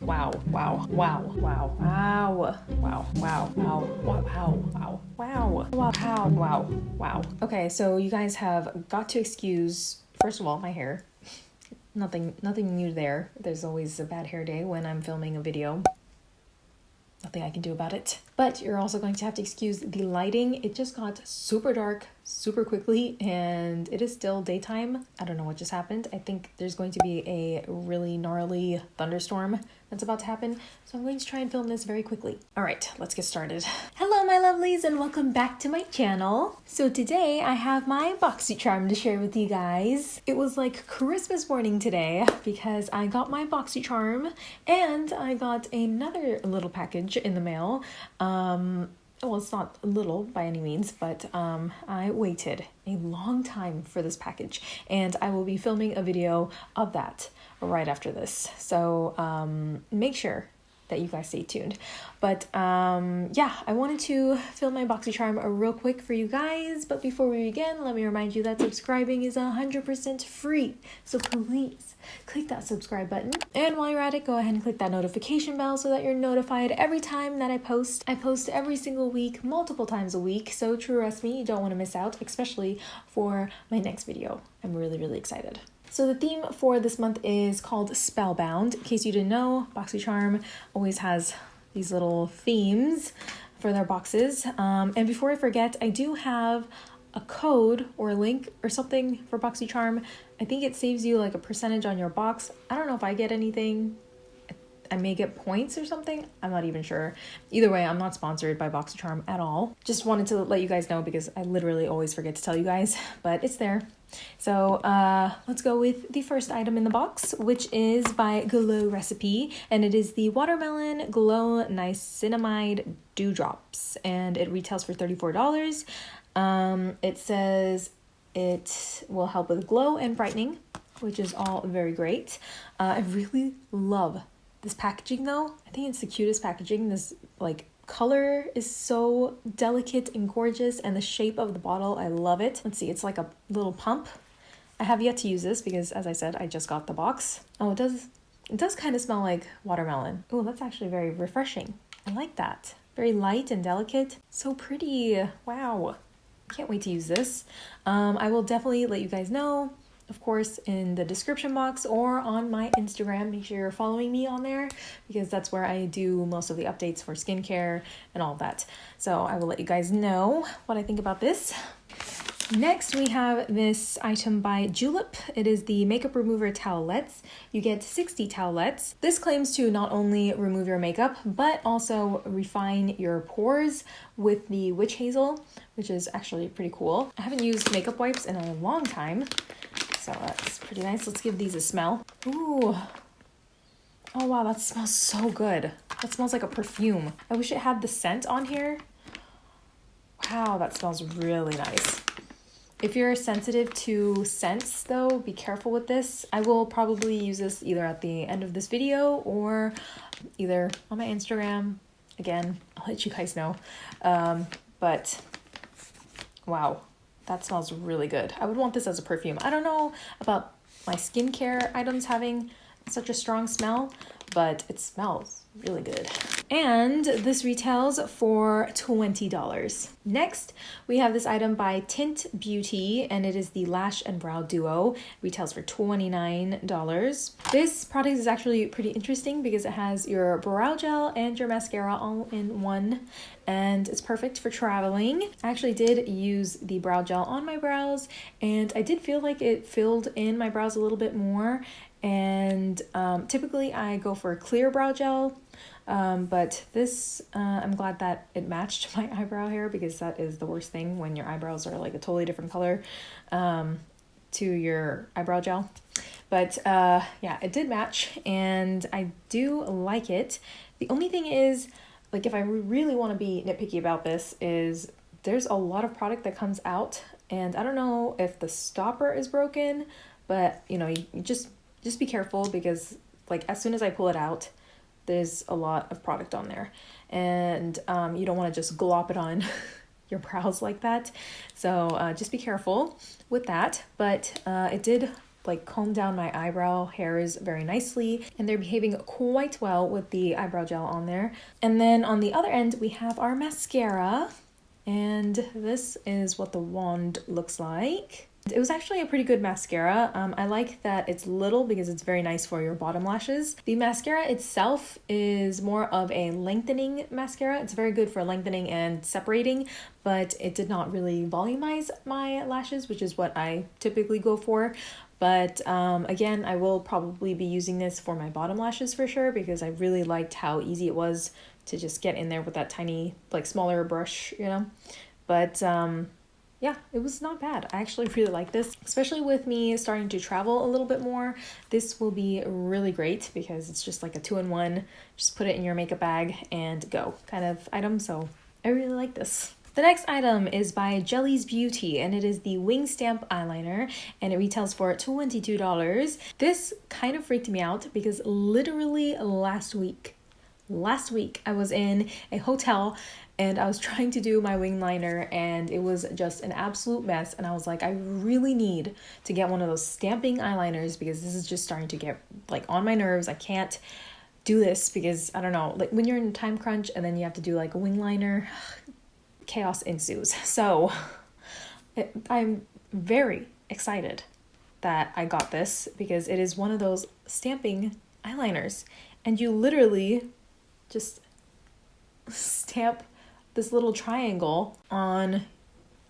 Wow, wow, wow, wow, wow, wow, wow, wow, wow, wow, wow, wow, wow, wow, wow. Okay, so you guys have got to excuse, first of all, my hair. Nothing, nothing new there. There's always a bad hair day when I'm filming a video nothing I can do about it. But you're also going to have to excuse the lighting. It just got super dark super quickly and it is still daytime. I don't know what just happened. I think there's going to be a really gnarly thunderstorm that's about to happen. So I'm going to try and film this very quickly. All right, let's get started. Hello, my lovelies, and welcome back to my channel. So today I have my BoxyCharm to share with you guys. It was like Christmas morning today because I got my BoxyCharm and I got another little package in the mail. Um, well, it's not little by any means, but um, I waited a long time for this package, and I will be filming a video of that right after this. So um, make sure that you guys stay tuned. But um, yeah, I wanted to fill my BoxyCharm real quick for you guys. But before we begin, let me remind you that subscribing is 100% free. So please click that subscribe button. And while you're at it, go ahead and click that notification bell so that you're notified every time that I post. I post every single week, multiple times a week. So trust me, you don't want to miss out, especially for my next video. I'm really, really excited. So the theme for this month is called Spellbound. In case you didn't know, BoxyCharm always has these little themes for their boxes. Um, and before I forget, I do have a code or a link or something for BoxyCharm. I think it saves you like a percentage on your box. I don't know if I get anything. I may get points or something. I'm not even sure. Either way, I'm not sponsored by BoxyCharm at all. Just wanted to let you guys know because I literally always forget to tell you guys, but it's there. So uh, let's go with the first item in the box, which is by Glow Recipe, and it is the Watermelon Glow Niacinamide Dewdrops, and it retails for $34. Um, it says it will help with glow and brightening, which is all very great. Uh, I really love this packaging though. I think it's the cutest packaging. This like color is so delicate and gorgeous and the shape of the bottle i love it. Let's see it's like a little pump. I have yet to use this because as i said i just got the box. Oh it does it does kind of smell like watermelon. Oh that's actually very refreshing. I like that. Very light and delicate. So pretty. Wow. Can't wait to use this. Um, i will definitely let you guys know of course, in the description box or on my Instagram. Make sure you're following me on there because that's where I do most of the updates for skincare and all that. So I will let you guys know what I think about this. Next, we have this item by Julep. It is the Makeup Remover Towelettes. You get 60 towelettes. This claims to not only remove your makeup, but also refine your pores with the Witch Hazel, which is actually pretty cool. I haven't used makeup wipes in a long time, so that's pretty nice. Let's give these a smell. Ooh. Oh wow, that smells so good. That smells like a perfume. I wish it had the scent on here. Wow, that smells really nice. If you're sensitive to scents though, be careful with this. I will probably use this either at the end of this video or either on my Instagram. Again, I'll let you guys know. Um, but wow, that smells really good. I would want this as a perfume. I don't know about my skincare items having such a strong smell, but it smells really good. And this retails for $20. Next, we have this item by Tint Beauty, and it is the Lash and Brow Duo. Retails for $29. This product is actually pretty interesting because it has your brow gel and your mascara all in one, and it's perfect for traveling. I actually did use the brow gel on my brows, and I did feel like it filled in my brows a little bit more, and um, typically I go for a clear brow gel um, but this uh, I'm glad that it matched my eyebrow hair because that is the worst thing when your eyebrows are like a totally different color um, to your eyebrow gel. But uh, yeah it did match and I do like it. The only thing is like if I really want to be nitpicky about this is there's a lot of product that comes out and I don't know if the stopper is broken but you know you, you just just be careful because like as soon as I pull it out, there's a lot of product on there and um, you don't want to just glop it on your brows like that. So uh, just be careful with that. But uh, it did like comb down my eyebrow hairs very nicely and they're behaving quite well with the eyebrow gel on there. And then on the other end we have our mascara and this is what the wand looks like. It was actually a pretty good mascara. Um, I like that it's little because it's very nice for your bottom lashes. The mascara itself is more of a lengthening mascara. It's very good for lengthening and separating, but it did not really volumize my lashes, which is what I typically go for. But um, again, I will probably be using this for my bottom lashes for sure because I really liked how easy it was to just get in there with that tiny, like smaller brush, you know. But um, yeah, it was not bad. I actually really like this, especially with me starting to travel a little bit more. This will be really great because it's just like a two in one. Just put it in your makeup bag and go kind of item. So I really like this. The next item is by Jelly's Beauty and it is the Wing Stamp eyeliner and it retails for $22. This kind of freaked me out because literally last week, last week I was in a hotel and I was trying to do my wing liner and it was just an absolute mess and I was like I really need to get one of those stamping eyeliners because this is just starting to get like on my nerves. I can't do this because I don't know, like when you're in a time crunch and then you have to do like a wing liner, chaos ensues. So it, I'm very excited that I got this because it is one of those stamping eyeliners. And you literally just stamp this little triangle on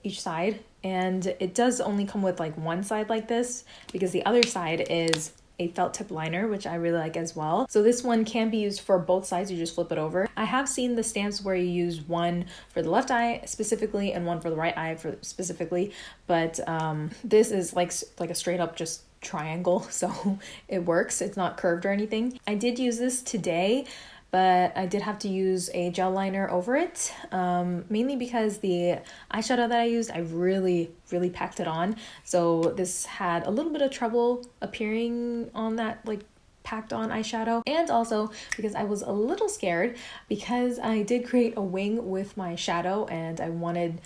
each side. And it does only come with like one side like this because the other side is a felt tip liner, which I really like as well. So this one can be used for both sides. You just flip it over. I have seen the stamps where you use one for the left eye specifically and one for the right eye for specifically, but um, this is like like a straight up just triangle, so it works. It's not curved or anything. I did use this today but I did have to use a gel liner over it, um, mainly because the eyeshadow that I used, I really, really packed it on. So this had a little bit of trouble appearing on that like packed on eyeshadow and also because I was a little scared because I did create a wing with my shadow and I wanted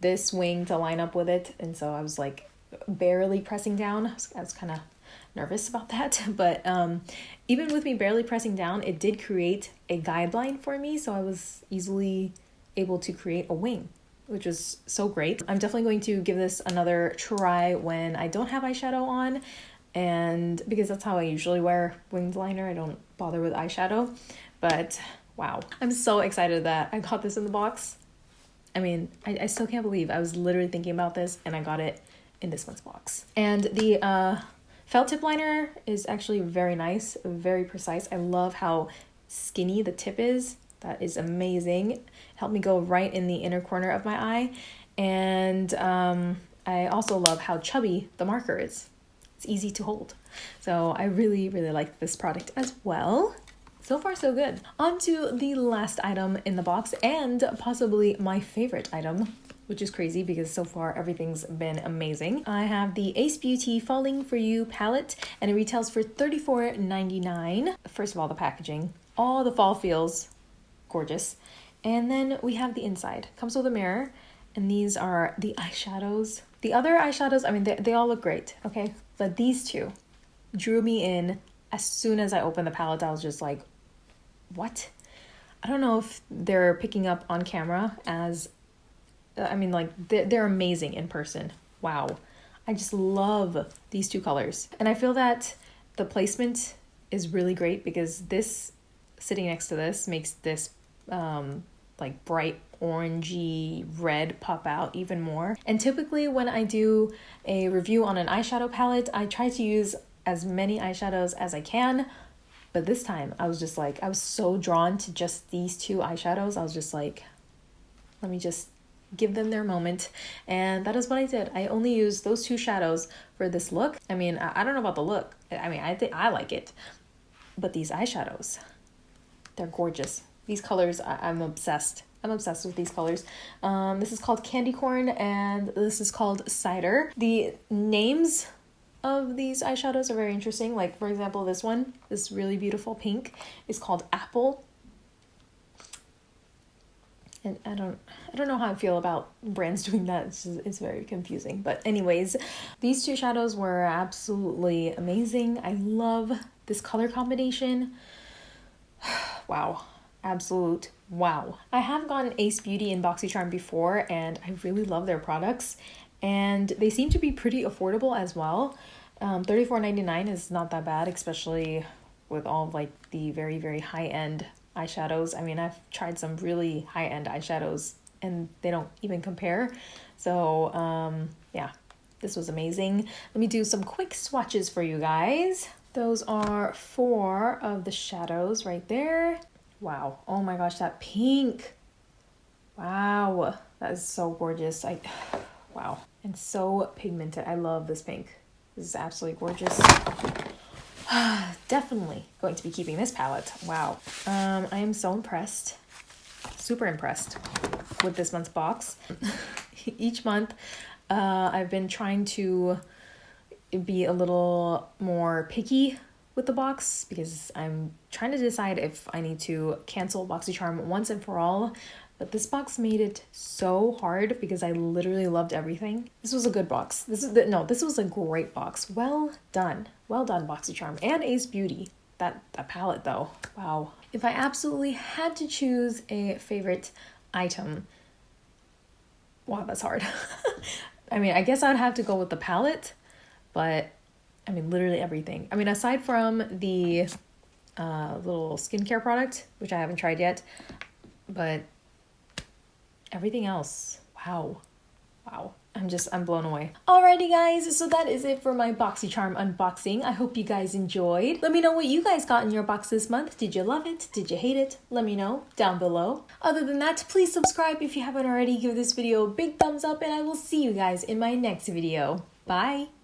this wing to line up with it and so I was like barely pressing down. I was, was kind of nervous about that but um even with me barely pressing down, it did create a guideline for me, so I was easily able to create a wing, which was so great. I'm definitely going to give this another try when I don't have eyeshadow on, and because that's how I usually wear winged liner, I don't bother with eyeshadow. But wow, I'm so excited that I got this in the box. I mean, I, I still can't believe I was literally thinking about this and I got it in this month's box. And the uh, Felt tip liner is actually very nice, very precise. I love how skinny the tip is. That is amazing. Helped me go right in the inner corner of my eye. And um, I also love how chubby the marker is. It's easy to hold. So I really, really like this product as well. So far, so good. On to the last item in the box and possibly my favorite item which is crazy because so far everything's been amazing. I have the Ace Beauty Falling For You palette and it retails for $34.99. First of all, the packaging. All the fall feels gorgeous. And then we have the inside. Comes with a mirror and these are the eyeshadows. The other eyeshadows, I mean, they, they all look great, okay? But these two drew me in. As soon as I opened the palette, I was just like, what? I don't know if they're picking up on camera as I mean, like they're, they're amazing in person. Wow. I just love these two colors. And I feel that the placement is really great because this sitting next to this makes this um, like bright orangey red pop out even more. And typically when I do a review on an eyeshadow palette, I try to use as many eyeshadows as I can. But this time I was just like, I was so drawn to just these two eyeshadows. I was just like, let me just give them their moment. And that is what I did. I only used those two shadows for this look. I mean, I, don't know about the look. I mean, I think I like it. But these eyeshadows, they're gorgeous. These colors, I, I'm obsessed. I'm obsessed with these colors. Um, this is called Candy Corn and this is called Cider. The names of these eyeshadows are very interesting. Like, for example, this one, this really beautiful pink, is called Apple and I don't I don't know how I feel about brands doing that. It's, just, it's very confusing. But anyways, these two shadows were absolutely amazing. I love this color combination. wow, absolute wow. I have gotten Ace Beauty and BoxyCharm before, and I really love their products, and they seem to be pretty affordable as well. Um, $34.99 is not that bad, especially with all like the very very high end eyeshadows. I mean, I've tried some really high end eyeshadows and they don't even compare. So, um, yeah, this was amazing. Let me do some quick swatches for you guys. Those are four of the shadows right there. Wow. Oh my gosh, that pink. Wow. That is so gorgeous. I wow. And so pigmented. I love this pink. This is absolutely gorgeous. Definitely going to be keeping this palette. Wow. Um, I am so impressed. Super impressed with this month's box. Each month, uh, I've been trying to be a little more picky with the box because I'm trying to decide if I need to cancel BoxyCharm once and for all but this box made it so hard because I literally loved everything. This was a good box. This is the, no, this was a great box. Well done. Well done, BoxyCharm and Ace Beauty. That that palette though. Wow. If I absolutely had to choose a favorite item, wow, that's hard. I mean, I guess I'd have to go with the palette, but I mean, literally everything. I mean, aside from the uh, little skincare product, which I haven't tried yet, but everything else, wow, wow. I'm just, I'm blown away. Alrighty guys, so that is it for my BoxyCharm unboxing. I hope you guys enjoyed. Let me know what you guys got in your box this month. Did you love it? Did you hate it? Let me know down below. Other than that, please subscribe if you haven't already. Give this video a big thumbs up and I will see you guys in my next video. Bye!